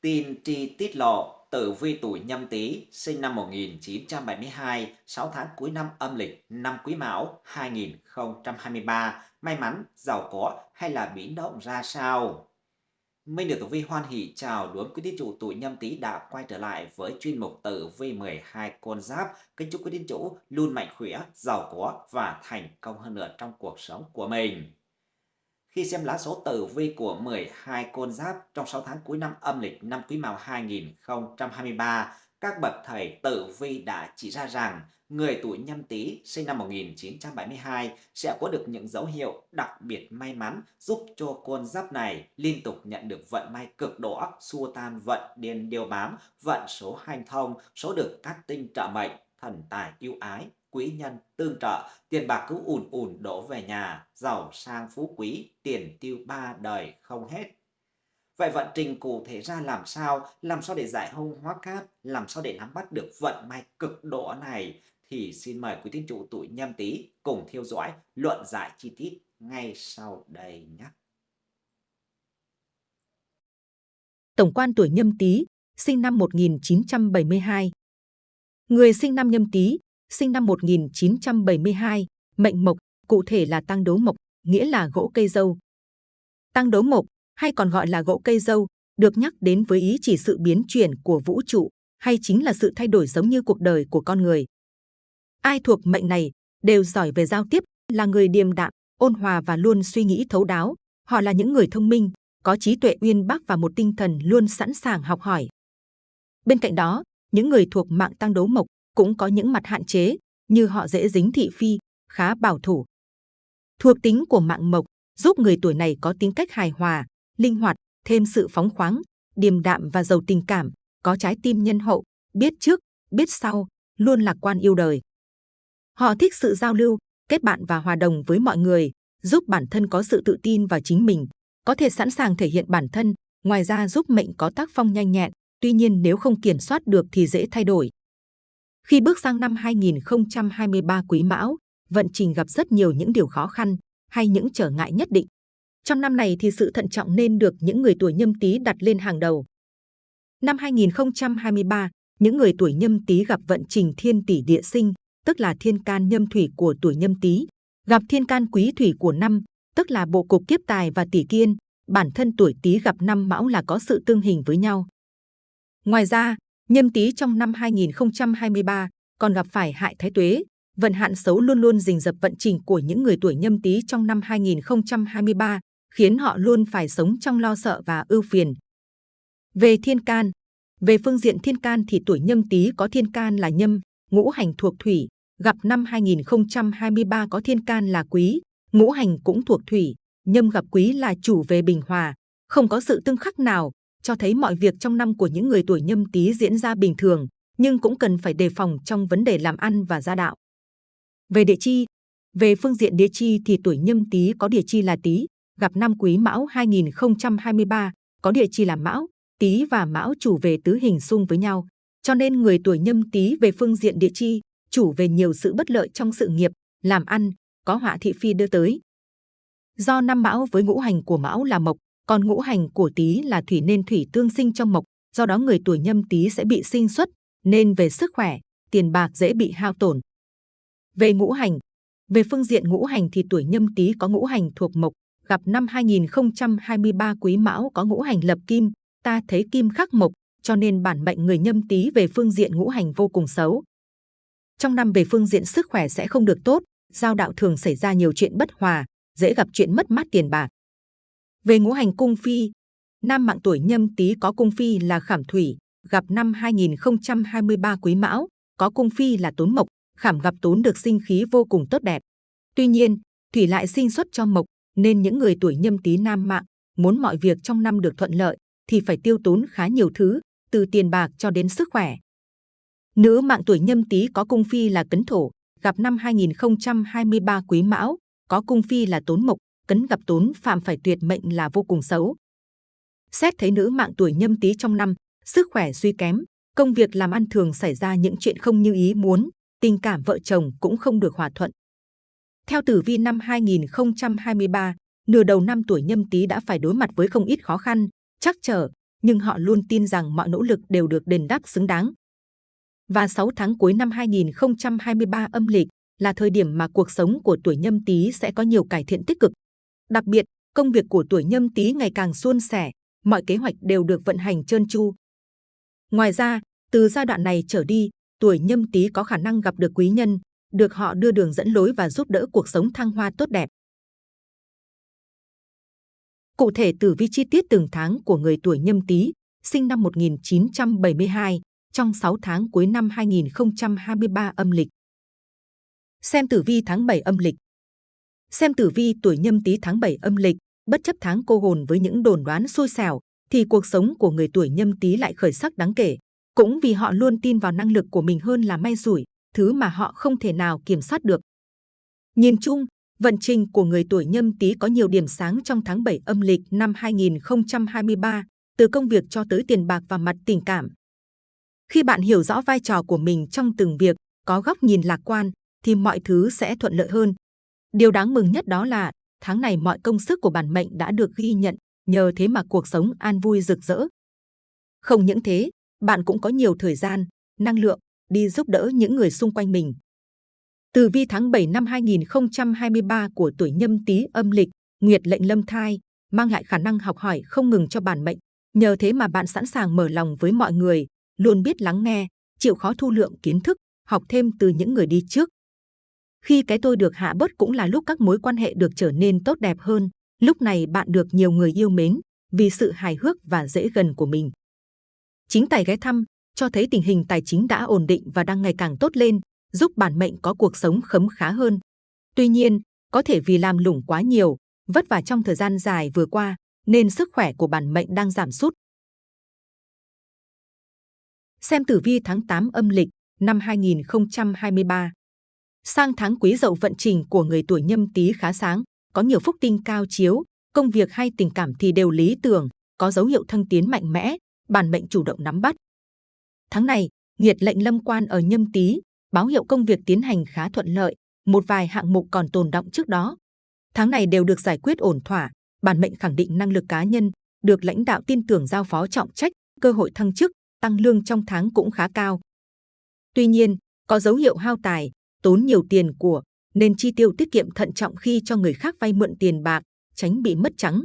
Tin tri tiết lộ tử vi tuổi nhâm tý sinh năm 1972, 6 tháng cuối năm âm lịch năm Quý Mão 2023, may mắn, giàu có hay là biến động ra sao? Minh được tử vi hoan hỷ chào đón quý tín chủ tuổi nhâm tý đã quay trở lại với chuyên mục tử vi 12 con giáp. Kính chúc quý tín chủ luôn mạnh khỏe, giàu có và thành công hơn nữa trong cuộc sống của mình. Khi xem lá số tử vi của 12 con giáp trong 6 tháng cuối năm âm lịch năm Quý Mão 2023, các bậc thầy tử vi đã chỉ ra rằng người tuổi nhâm tý sinh năm 1972 sẽ có được những dấu hiệu đặc biệt may mắn giúp cho con giáp này liên tục nhận được vận may cực đỏ, xua tan vận điên điều bám, vận số hành thông, số được các tinh trợ mệnh, thần tài yêu ái, quý nhân tương trợ, tiền bạc cứ ùn ùn đổ về nhà, giàu sang phú quý, tiền tiêu ba đời không hết. Vậy vận trình cụ thể ra làm sao? Làm sao để giải hung hóa cát? Làm sao để nắm bắt được vận may cực độ này? Thì xin mời quý tín chủ tuổi nhâm tý cùng theo dõi luận giải chi tiết ngay sau đây nhé. Tổng quan tuổi nhâm tý, sinh năm 1972. Người sinh năm nhâm tý sinh năm 1972, mệnh mộc, cụ thể là tăng đố mộc, nghĩa là gỗ cây dâu. Tăng đố mộc, hay còn gọi là gỗ cây dâu, được nhắc đến với ý chỉ sự biến chuyển của vũ trụ, hay chính là sự thay đổi giống như cuộc đời của con người. Ai thuộc mệnh này đều giỏi về giao tiếp, là người điềm đạm, ôn hòa và luôn suy nghĩ thấu đáo. Họ là những người thông minh, có trí tuệ uyên bác và một tinh thần luôn sẵn sàng học hỏi. Bên cạnh đó, những người thuộc mạng tăng đấu mộc cũng có những mặt hạn chế như họ dễ dính thị phi, khá bảo thủ. Thuộc tính của mạng mộc giúp người tuổi này có tính cách hài hòa, linh hoạt, thêm sự phóng khoáng, điềm đạm và giàu tình cảm, có trái tim nhân hậu, biết trước, biết sau, luôn lạc quan yêu đời. Họ thích sự giao lưu, kết bạn và hòa đồng với mọi người, giúp bản thân có sự tự tin vào chính mình, có thể sẵn sàng thể hiện bản thân, ngoài ra giúp mệnh có tác phong nhanh nhẹn, tuy nhiên nếu không kiểm soát được thì dễ thay đổi. Khi bước sang năm 2023 Quý Mão, vận trình gặp rất nhiều những điều khó khăn hay những trở ngại nhất định. Trong năm này thì sự thận trọng nên được những người tuổi nhâm tý đặt lên hàng đầu. Năm 2023, những người tuổi nhâm tý gặp vận trình thiên tỷ địa sinh, tức là thiên can nhâm thủy của tuổi nhâm tý, gặp thiên can quý thủy của năm, tức là bộ cục kiếp tài và tỷ kiên, bản thân tuổi tý gặp năm mão là có sự tương hình với nhau. Ngoài ra, Nhâm tý trong năm 2023 còn gặp phải hại thái tuế, vận hạn xấu luôn luôn rình rập vận trình của những người tuổi nhâm tý trong năm 2023, khiến họ luôn phải sống trong lo sợ và ưu phiền. Về thiên can, về phương diện thiên can thì tuổi nhâm tý có thiên can là nhâm, ngũ hành thuộc thủy, gặp năm 2023 có thiên can là quý, ngũ hành cũng thuộc thủy, nhâm gặp quý là chủ về bình hòa, không có sự tương khắc nào cho thấy mọi việc trong năm của những người tuổi nhâm tý diễn ra bình thường, nhưng cũng cần phải đề phòng trong vấn đề làm ăn và gia đạo. Về địa chi, về phương diện địa chi thì tuổi nhâm tý có địa chi là tý, gặp năm quý mão 2023, có địa chi là mão, tý và mão chủ về tứ hình xung với nhau. Cho nên người tuổi nhâm tý về phương diện địa chi, chủ về nhiều sự bất lợi trong sự nghiệp, làm ăn, có họa thị phi đưa tới. Do năm mão với ngũ hành của mão là mộc, còn ngũ hành của Tý là thủy nên thủy tương sinh trong mộc, do đó người tuổi Nhâm Tý sẽ bị sinh xuất, nên về sức khỏe, tiền bạc dễ bị hao tổn. Về ngũ hành, về phương diện ngũ hành thì tuổi Nhâm Tý có ngũ hành thuộc mộc, gặp năm 2023 Quý Mão có ngũ hành lập kim, ta thấy kim khắc mộc, cho nên bản mệnh người Nhâm Tý về phương diện ngũ hành vô cùng xấu. Trong năm về phương diện sức khỏe sẽ không được tốt, giao đạo thường xảy ra nhiều chuyện bất hòa, dễ gặp chuyện mất mát tiền bạc. Về ngũ hành cung phi, nam mạng tuổi nhâm tý có cung phi là khảm thủy, gặp năm 2023 quý mão, có cung phi là tốn mộc, khảm gặp tốn được sinh khí vô cùng tốt đẹp. Tuy nhiên, thủy lại sinh xuất cho mộc, nên những người tuổi nhâm tý nam mạng muốn mọi việc trong năm được thuận lợi thì phải tiêu tốn khá nhiều thứ, từ tiền bạc cho đến sức khỏe. Nữ mạng tuổi nhâm tý có cung phi là cấn thổ, gặp năm 2023 quý mão, có cung phi là tốn mộc, cấn gặp tốn phạm phải tuyệt mệnh là vô cùng xấu. Xét thấy nữ mạng tuổi nhâm tý trong năm, sức khỏe suy kém, công việc làm ăn thường xảy ra những chuyện không như ý muốn, tình cảm vợ chồng cũng không được hòa thuận. Theo tử vi năm 2023, nửa đầu năm tuổi nhâm tý đã phải đối mặt với không ít khó khăn, chắc trở, nhưng họ luôn tin rằng mọi nỗ lực đều được đền đáp xứng đáng. Và 6 tháng cuối năm 2023 âm lịch là thời điểm mà cuộc sống của tuổi nhâm tý sẽ có nhiều cải thiện tích cực. Đặc biệt, công việc của tuổi nhâm tý ngày càng suôn sẻ, mọi kế hoạch đều được vận hành trơn tru. Ngoài ra, từ giai đoạn này trở đi, tuổi nhâm tý có khả năng gặp được quý nhân, được họ đưa đường dẫn lối và giúp đỡ cuộc sống thăng hoa tốt đẹp. Cụ thể tử vi chi tiết từng tháng của người tuổi nhâm tý, sinh năm 1972, trong 6 tháng cuối năm 2023 âm lịch. Xem tử vi tháng 7 âm lịch. Xem tử vi tuổi nhâm tý tháng 7 âm lịch, bất chấp tháng cô hồn với những đồn đoán xui xẻo, thì cuộc sống của người tuổi nhâm tý lại khởi sắc đáng kể. Cũng vì họ luôn tin vào năng lực của mình hơn là may rủi, thứ mà họ không thể nào kiểm soát được. Nhìn chung, vận trình của người tuổi nhâm tý có nhiều điểm sáng trong tháng 7 âm lịch năm 2023, từ công việc cho tới tiền bạc và mặt tình cảm. Khi bạn hiểu rõ vai trò của mình trong từng việc, có góc nhìn lạc quan, thì mọi thứ sẽ thuận lợi hơn. Điều đáng mừng nhất đó là tháng này mọi công sức của bản mệnh đã được ghi nhận, nhờ thế mà cuộc sống an vui rực rỡ. Không những thế, bạn cũng có nhiều thời gian, năng lượng đi giúp đỡ những người xung quanh mình. Từ vi tháng 7 năm 2023 của tuổi nhâm tý âm lịch, Nguyệt lệnh lâm thai, mang lại khả năng học hỏi không ngừng cho bản mệnh. Nhờ thế mà bạn sẵn sàng mở lòng với mọi người, luôn biết lắng nghe, chịu khó thu lượng kiến thức, học thêm từ những người đi trước. Khi cái tôi được hạ bớt cũng là lúc các mối quan hệ được trở nên tốt đẹp hơn. Lúc này bạn được nhiều người yêu mến vì sự hài hước và dễ gần của mình. Chính tài ghé thăm cho thấy tình hình tài chính đã ổn định và đang ngày càng tốt lên, giúp bản mệnh có cuộc sống khấm khá hơn. Tuy nhiên, có thể vì làm lủng quá nhiều, vất vả trong thời gian dài vừa qua, nên sức khỏe của bản mệnh đang giảm sút. Xem tử vi tháng 8 âm lịch năm 2023. Sang tháng quý dậu vận trình của người tuổi nhâm tý khá sáng, có nhiều phúc tinh cao chiếu, công việc hay tình cảm thì đều lý tưởng, có dấu hiệu thăng tiến mạnh mẽ, bản mệnh chủ động nắm bắt. Tháng này, nhiệt lệnh lâm quan ở nhâm tý, báo hiệu công việc tiến hành khá thuận lợi, một vài hạng mục còn tồn động trước đó. Tháng này đều được giải quyết ổn thỏa, bản mệnh khẳng định năng lực cá nhân, được lãnh đạo tin tưởng giao phó trọng trách, cơ hội thăng chức, tăng lương trong tháng cũng khá cao. Tuy nhiên, có dấu hiệu hao tài, tốn nhiều tiền của, nên chi tiêu tiết kiệm thận trọng khi cho người khác vay mượn tiền bạc, tránh bị mất trắng.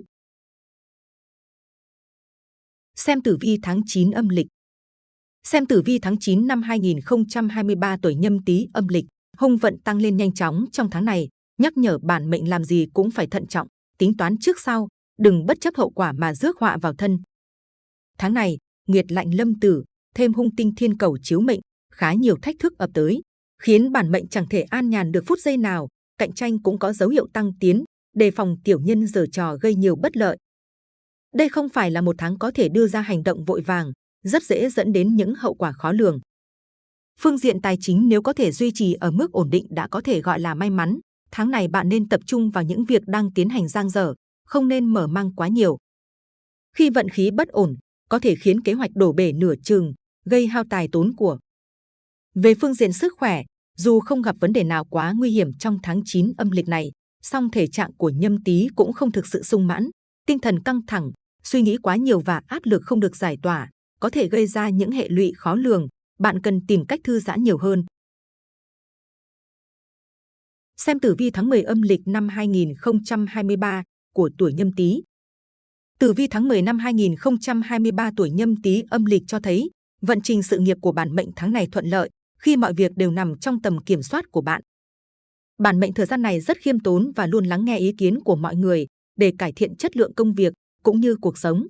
Xem tử vi tháng 9 âm lịch Xem tử vi tháng 9 năm 2023 tuổi nhâm tý âm lịch, hung vận tăng lên nhanh chóng trong tháng này, nhắc nhở bản mệnh làm gì cũng phải thận trọng, tính toán trước sau, đừng bất chấp hậu quả mà rước họa vào thân. Tháng này, Nguyệt lạnh lâm tử, thêm hung tinh thiên cầu chiếu mệnh, khá nhiều thách thức ập tới, khiến bản mệnh chẳng thể an nhàn được phút giây nào, cạnh tranh cũng có dấu hiệu tăng tiến, đề phòng tiểu nhân giở trò gây nhiều bất lợi. Đây không phải là một tháng có thể đưa ra hành động vội vàng, rất dễ dẫn đến những hậu quả khó lường. Phương diện tài chính nếu có thể duy trì ở mức ổn định đã có thể gọi là may mắn. Tháng này bạn nên tập trung vào những việc đang tiến hành giang dở, không nên mở mang quá nhiều. Khi vận khí bất ổn, có thể khiến kế hoạch đổ bể nửa chừng, gây hao tài tốn của. Về phương diện sức khỏe, dù không gặp vấn đề nào quá nguy hiểm trong tháng 9 âm lịch này, song thể trạng của nhâm tý cũng không thực sự sung mãn, tinh thần căng thẳng, suy nghĩ quá nhiều và áp lực không được giải tỏa, có thể gây ra những hệ lụy khó lường. Bạn cần tìm cách thư giãn nhiều hơn. Xem tử vi tháng 10 âm lịch năm 2023 của tuổi nhâm tý. Tử vi tháng 10 năm 2023 tuổi nhâm tý âm lịch cho thấy vận trình sự nghiệp của bản mệnh tháng này thuận lợi khi mọi việc đều nằm trong tầm kiểm soát của bạn. Bản mệnh thời gian này rất khiêm tốn và luôn lắng nghe ý kiến của mọi người để cải thiện chất lượng công việc cũng như cuộc sống.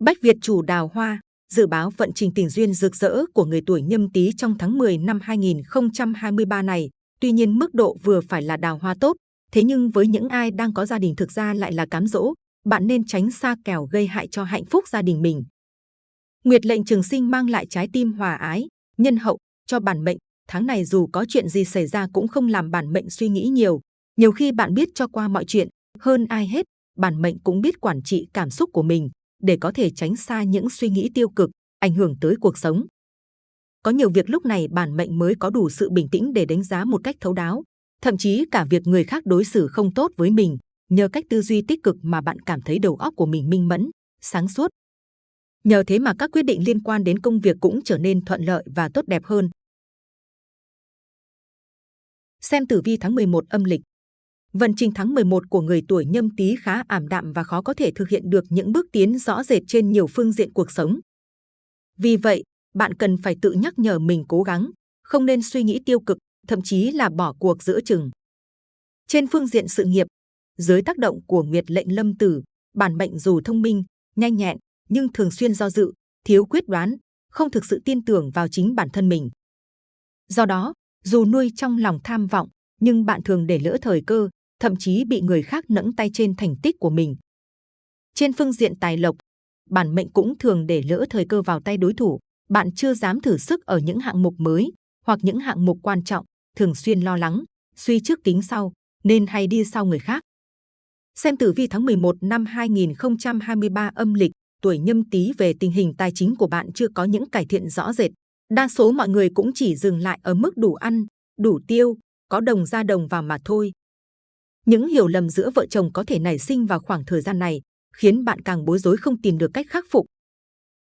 Bách Việt chủ đào hoa dự báo vận trình tình duyên rực rỡ của người tuổi nhâm tý trong tháng 10 năm 2023 này. Tuy nhiên mức độ vừa phải là đào hoa tốt, thế nhưng với những ai đang có gia đình thực ra lại là cám dỗ, bạn nên tránh xa kèo gây hại cho hạnh phúc gia đình mình. Nguyệt lệnh trường sinh mang lại trái tim hòa ái, nhân hậu cho bản mệnh. Tháng này dù có chuyện gì xảy ra cũng không làm bản mệnh suy nghĩ nhiều. Nhiều khi bạn biết cho qua mọi chuyện, hơn ai hết, bản mệnh cũng biết quản trị cảm xúc của mình để có thể tránh xa những suy nghĩ tiêu cực, ảnh hưởng tới cuộc sống. Có nhiều việc lúc này bản mệnh mới có đủ sự bình tĩnh để đánh giá một cách thấu đáo, thậm chí cả việc người khác đối xử không tốt với mình, nhờ cách tư duy tích cực mà bạn cảm thấy đầu óc của mình minh mẫn, sáng suốt. Nhờ thế mà các quyết định liên quan đến công việc cũng trở nên thuận lợi và tốt đẹp hơn. Xem tử vi tháng 11 âm lịch. Vận trình tháng 11 của người tuổi nhâm tý khá ảm đạm và khó có thể thực hiện được những bước tiến rõ rệt trên nhiều phương diện cuộc sống. Vì vậy, bạn cần phải tự nhắc nhở mình cố gắng, không nên suy nghĩ tiêu cực, thậm chí là bỏ cuộc giữa chừng. Trên phương diện sự nghiệp, dưới tác động của Nguyệt lệnh lâm tử, bản mệnh dù thông minh, nhanh nhẹn, nhưng thường xuyên do dự, thiếu quyết đoán, không thực sự tin tưởng vào chính bản thân mình. Do đó, dù nuôi trong lòng tham vọng, nhưng bạn thường để lỡ thời cơ, thậm chí bị người khác nẫng tay trên thành tích của mình. Trên phương diện tài lộc, bản mệnh cũng thường để lỡ thời cơ vào tay đối thủ, bạn chưa dám thử sức ở những hạng mục mới hoặc những hạng mục quan trọng, thường xuyên lo lắng, suy trước tính sau, nên hay đi sau người khác. Xem tử vi tháng 11 năm 2023 âm lịch, tuổi nhâm tý về tình hình tài chính của bạn chưa có những cải thiện rõ rệt. Đa số mọi người cũng chỉ dừng lại ở mức đủ ăn, đủ tiêu, có đồng ra đồng vào mà thôi. Những hiểu lầm giữa vợ chồng có thể nảy sinh vào khoảng thời gian này, khiến bạn càng bối rối không tìm được cách khắc phục.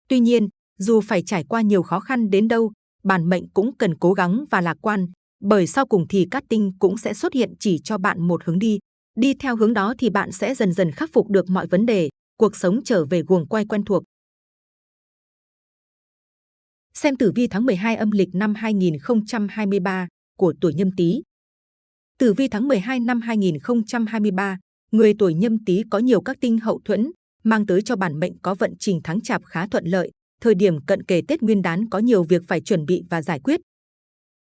Tuy nhiên, dù phải trải qua nhiều khó khăn đến đâu, bản mệnh cũng cần cố gắng và lạc quan, bởi sau cùng thì cát tinh cũng sẽ xuất hiện chỉ cho bạn một hướng đi. Đi theo hướng đó thì bạn sẽ dần dần khắc phục được mọi vấn đề, cuộc sống trở về guồng quay quen thuộc. Xem tử vi tháng 12 âm lịch năm 2023 của tuổi nhâm tý. Tử vi tháng 12 năm 2023, người tuổi nhâm tý có nhiều các tinh hậu thuẫn, mang tới cho bản mệnh có vận trình tháng chạp khá thuận lợi. Thời điểm cận kề Tết Nguyên đán có nhiều việc phải chuẩn bị và giải quyết.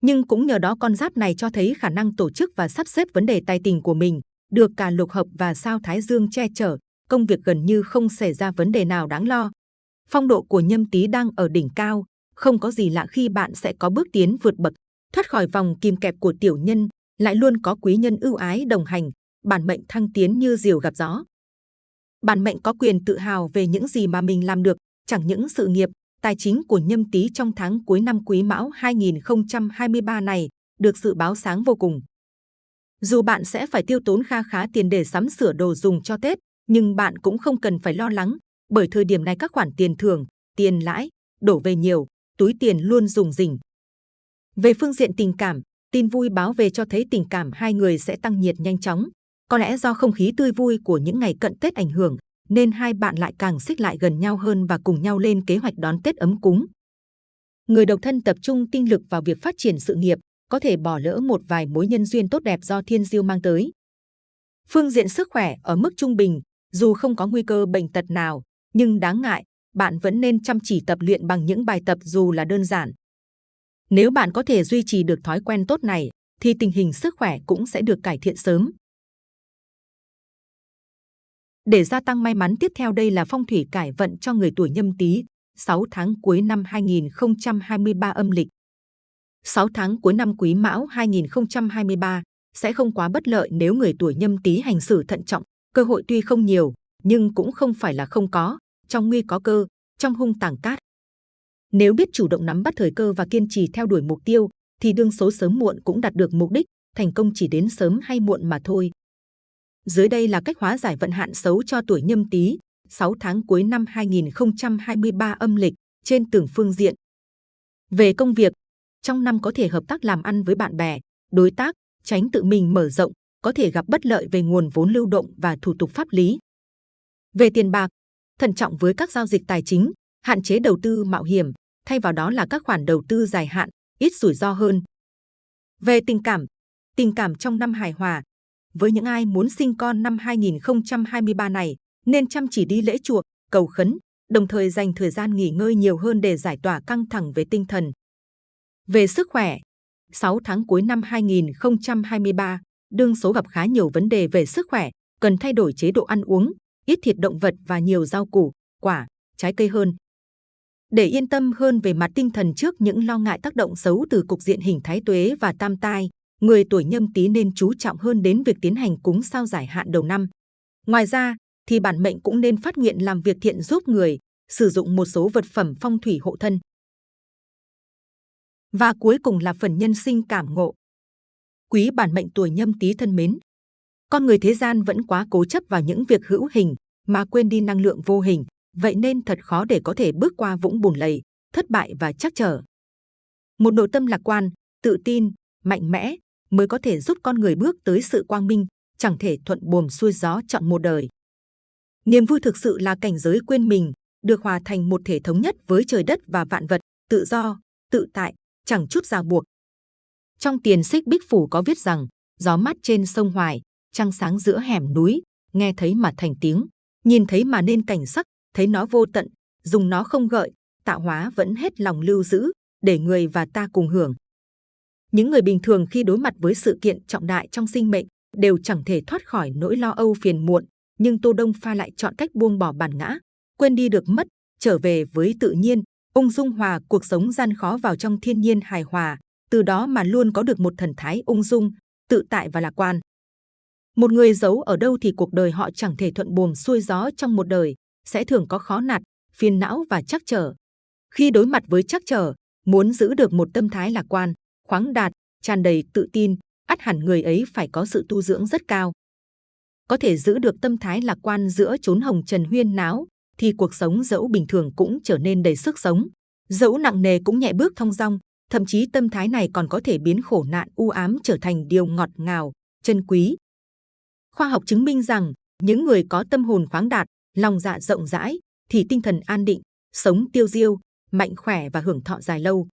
Nhưng cũng nhờ đó con giáp này cho thấy khả năng tổ chức và sắp xếp vấn đề tài tình của mình, được cả lục hợp và sao Thái Dương che chở, công việc gần như không xảy ra vấn đề nào đáng lo. Phong độ của nhâm tý đang ở đỉnh cao, không có gì lạ khi bạn sẽ có bước tiến vượt bậc, thoát khỏi vòng kìm kẹp của tiểu nhân, lại luôn có quý nhân ưu ái đồng hành, bản mệnh thăng tiến như diều gặp gió. Bản mệnh có quyền tự hào về những gì mà mình làm được, chẳng những sự nghiệp, tài chính của nhâm tý trong tháng cuối năm Quý Mão 2023 này được dự báo sáng vô cùng. Dù bạn sẽ phải tiêu tốn kha khá tiền để sắm sửa đồ dùng cho Tết, nhưng bạn cũng không cần phải lo lắng, bởi thời điểm này các khoản tiền thưởng, tiền lãi đổ về nhiều, túi tiền luôn dùng rỉnh. Về phương diện tình cảm, tin vui báo về cho thấy tình cảm hai người sẽ tăng nhiệt nhanh chóng. Có lẽ do không khí tươi vui của những ngày cận Tết ảnh hưởng, nên hai bạn lại càng xích lại gần nhau hơn và cùng nhau lên kế hoạch đón Tết ấm cúng. Người độc thân tập trung tinh lực vào việc phát triển sự nghiệp, có thể bỏ lỡ một vài mối nhân duyên tốt đẹp do thiên diêu mang tới. Phương diện sức khỏe ở mức trung bình, dù không có nguy cơ bệnh tật nào, nhưng đáng ngại, bạn vẫn nên chăm chỉ tập luyện bằng những bài tập dù là đơn giản. Nếu bạn có thể duy trì được thói quen tốt này, thì tình hình sức khỏe cũng sẽ được cải thiện sớm. Để gia tăng may mắn tiếp theo đây là phong thủy cải vận cho người tuổi nhâm tý, 6 tháng cuối năm 2023 âm lịch. 6 tháng cuối năm Quý Mão 2023 sẽ không quá bất lợi nếu người tuổi nhâm tý hành xử thận trọng, cơ hội tuy không nhiều, nhưng cũng không phải là không có, trong nguy có cơ, trong hung tàng cát. Nếu biết chủ động nắm bắt thời cơ và kiên trì theo đuổi mục tiêu, thì đương số sớm muộn cũng đạt được mục đích, thành công chỉ đến sớm hay muộn mà thôi. Dưới đây là cách hóa giải vận hạn xấu cho tuổi nhâm tý, 6 tháng cuối năm 2023 âm lịch, trên từng phương diện. Về công việc, trong năm có thể hợp tác làm ăn với bạn bè, đối tác, tránh tự mình mở rộng, có thể gặp bất lợi về nguồn vốn lưu động và thủ tục pháp lý. Về tiền bạc, thận trọng với các giao dịch tài chính, hạn chế đầu tư mạo hiểm, thay vào đó là các khoản đầu tư dài hạn, ít rủi ro hơn. Về tình cảm, tình cảm trong năm hài hòa, với những ai muốn sinh con năm 2023 này, nên chăm chỉ đi lễ chùa, cầu khấn, đồng thời dành thời gian nghỉ ngơi nhiều hơn để giải tỏa căng thẳng về tinh thần. Về sức khỏe, 6 tháng cuối năm 2023, đương số gặp khá nhiều vấn đề về sức khỏe, cần thay đổi chế độ ăn uống, ít thịt động vật và nhiều rau củ, quả, trái cây hơn. Để yên tâm hơn về mặt tinh thần trước những lo ngại tác động xấu từ cục diện hình thái tuế và tam tai, người tuổi nhâm tý nên chú trọng hơn đến việc tiến hành cúng sao giải hạn đầu năm. Ngoài ra, thì bản mệnh cũng nên phát nguyện làm việc thiện giúp người, sử dụng một số vật phẩm phong thủy hộ thân. Và cuối cùng là phần nhân sinh cảm ngộ. Quý bản mệnh tuổi nhâm tý thân mến, con người thế gian vẫn quá cố chấp vào những việc hữu hình mà quên đi năng lượng vô hình. vậy nên thật khó để có thể bước qua vũng bùn lầy, thất bại và chắc trở. Một nội tâm lạc quan, tự tin, mạnh mẽ mới có thể giúp con người bước tới sự quang minh, chẳng thể thuận buồm xuôi gió chọn một đời. Niềm vui thực sự là cảnh giới quên mình, được hòa thành một thể thống nhất với trời đất và vạn vật, tự do, tự tại, chẳng chút ràng buộc. Trong tiền xích bích phủ có viết rằng, gió mát trên sông Hoài, trăng sáng giữa hẻm núi, nghe thấy mà thành tiếng, nhìn thấy mà nên cảnh sắc, thấy nó vô tận, dùng nó không gợi, tạo hóa vẫn hết lòng lưu giữ, để người và ta cùng hưởng. Những người bình thường khi đối mặt với sự kiện trọng đại trong sinh mệnh đều chẳng thể thoát khỏi nỗi lo âu phiền muộn, nhưng Tô Đông Pha lại chọn cách buông bỏ bản ngã, quên đi được mất, trở về với tự nhiên, ung dung hòa cuộc sống gian khó vào trong thiên nhiên hài hòa, từ đó mà luôn có được một thần thái ung dung, tự tại và lạc quan. Một người giấu ở đâu thì cuộc đời họ chẳng thể thuận buồm xuôi gió trong một đời, sẽ thường có khó nạt, phiền não và chắc trở. Khi đối mặt với chắc trở, muốn giữ được một tâm thái lạc quan, khoáng đạt, tràn đầy tự tin, ắt hẳn người ấy phải có sự tu dưỡng rất cao. Có thể giữ được tâm thái lạc quan giữa chốn hồng trần huyên náo, thì cuộc sống dẫu bình thường cũng trở nên đầy sức sống, dẫu nặng nề cũng nhẹ bước thong dong, thậm chí tâm thái này còn có thể biến khổ nạn u ám trở thành điều ngọt ngào, chân quý. Khoa học chứng minh rằng những người có tâm hồn khoáng đạt, lòng dạ rộng rãi, thì tinh thần an định, sống tiêu diêu, mạnh khỏe và hưởng thọ dài lâu.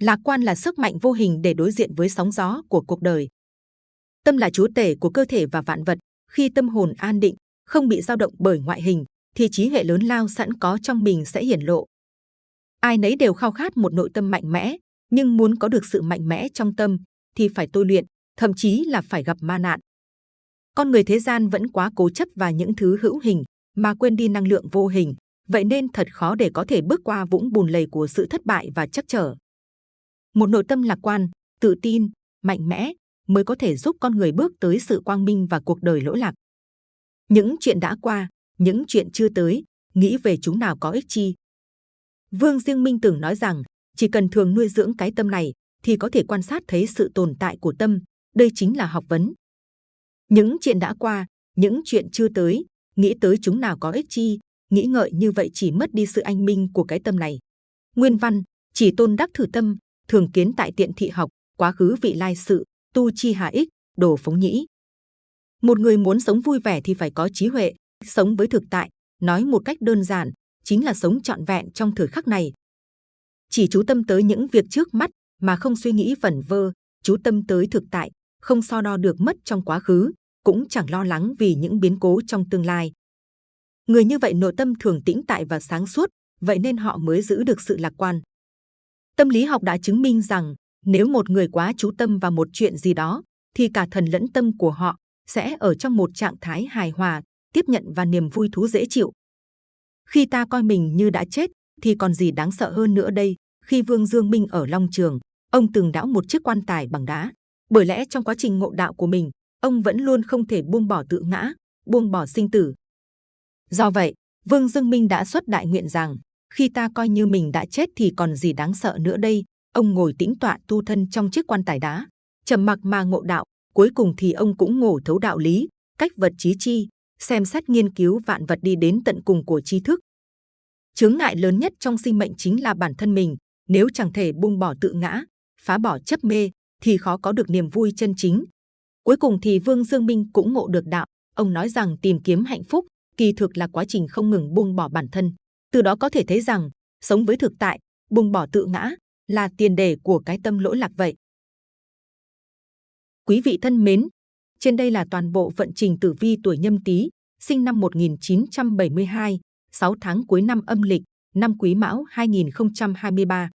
Lạc quan là sức mạnh vô hình để đối diện với sóng gió của cuộc đời. Tâm là chúa tể của cơ thể và vạn vật. Khi tâm hồn an định, không bị dao động bởi ngoại hình, thì trí hệ lớn lao sẵn có trong mình sẽ hiển lộ. Ai nấy đều khao khát một nội tâm mạnh mẽ, nhưng muốn có được sự mạnh mẽ trong tâm thì phải tôi luyện, thậm chí là phải gặp ma nạn. Con người thế gian vẫn quá cố chấp và những thứ hữu hình mà quên đi năng lượng vô hình, vậy nên thật khó để có thể bước qua vũng bùn lầy của sự thất bại và chắc trở. Một nội tâm lạc quan, tự tin, mạnh mẽ mới có thể giúp con người bước tới sự quang minh và cuộc đời lỗi lạc. Những chuyện đã qua, những chuyện chưa tới, nghĩ về chúng nào có ích chi. Vương Diêng Minh từng nói rằng, chỉ cần thường nuôi dưỡng cái tâm này, thì có thể quan sát thấy sự tồn tại của tâm. Đây chính là học vấn. Những chuyện đã qua, những chuyện chưa tới, nghĩ tới chúng nào có ích chi, nghĩ ngợi như vậy chỉ mất đi sự anh minh của cái tâm này. Nguyên văn, chỉ tôn đắc thử tâm, thường kiến tại tiện thị học, quá khứ vị lai sự, tu chi hà ích, đồ phóng nhĩ. Một người muốn sống vui vẻ thì phải có trí huệ, sống với thực tại, nói một cách đơn giản, chính là sống trọn vẹn trong thời khắc này. Chỉ chú tâm tới những việc trước mắt mà không suy nghĩ vẩn vơ, chú tâm tới thực tại, không so đo được mất trong quá khứ, cũng chẳng lo lắng vì những biến cố trong tương lai. Người như vậy nội tâm thường tĩnh tại và sáng suốt, vậy nên họ mới giữ được sự lạc quan. Tâm lý học đã chứng minh rằng nếu một người quá chú tâm vào một chuyện gì đó, thì cả thần lẫn tâm của họ sẽ ở trong một trạng thái hài hòa, tiếp nhận và niềm vui thú dễ chịu. Khi ta coi mình như đã chết, thì còn gì đáng sợ hơn nữa đây? Khi Vương Dương Minh ở Long Trường, ông từng đảo một chiếc quan tài bằng đá. Bởi lẽ trong quá trình ngộ đạo của mình, ông vẫn luôn không thể buông bỏ tự ngã, buông bỏ sinh tử. Do vậy, Vương Dương Minh đã xuất đại nguyện rằng khi ta coi như mình đã chết thì còn gì đáng sợ nữa đây? Ông ngồi tĩnh tọa tu thân trong chiếc quan tài đá trầm mặc mà ngộ đạo cuối cùng thì ông cũng ngộ thấu đạo lý cách vật trí chi xem xét nghiên cứu vạn vật đi đến tận cùng của tri thức. Chướng ngại lớn nhất trong sinh mệnh chính là bản thân mình nếu chẳng thể buông bỏ tự ngã phá bỏ chấp mê thì khó có được niềm vui chân chính cuối cùng thì vương dương minh cũng ngộ được đạo ông nói rằng tìm kiếm hạnh phúc kỳ thực là quá trình không ngừng buông bỏ bản thân từ đó có thể thấy rằng sống với thực tại, buông bỏ tự ngã là tiền đề của cái tâm lỗi lạc vậy. Quý vị thân mến, trên đây là toàn bộ vận trình tử vi tuổi Nhâm Tý, sinh năm 1972, 6 tháng cuối năm âm lịch, năm Quý Mão 2023.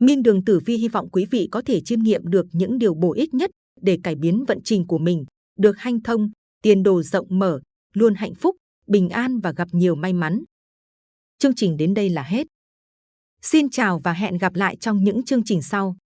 Minh Đường Tử Vi hy vọng quý vị có thể chiêm nghiệm được những điều bổ ích nhất để cải biến vận trình của mình, được hanh thông, tiền đồ rộng mở, luôn hạnh phúc, bình an và gặp nhiều may mắn. Chương trình đến đây là hết. Xin chào và hẹn gặp lại trong những chương trình sau.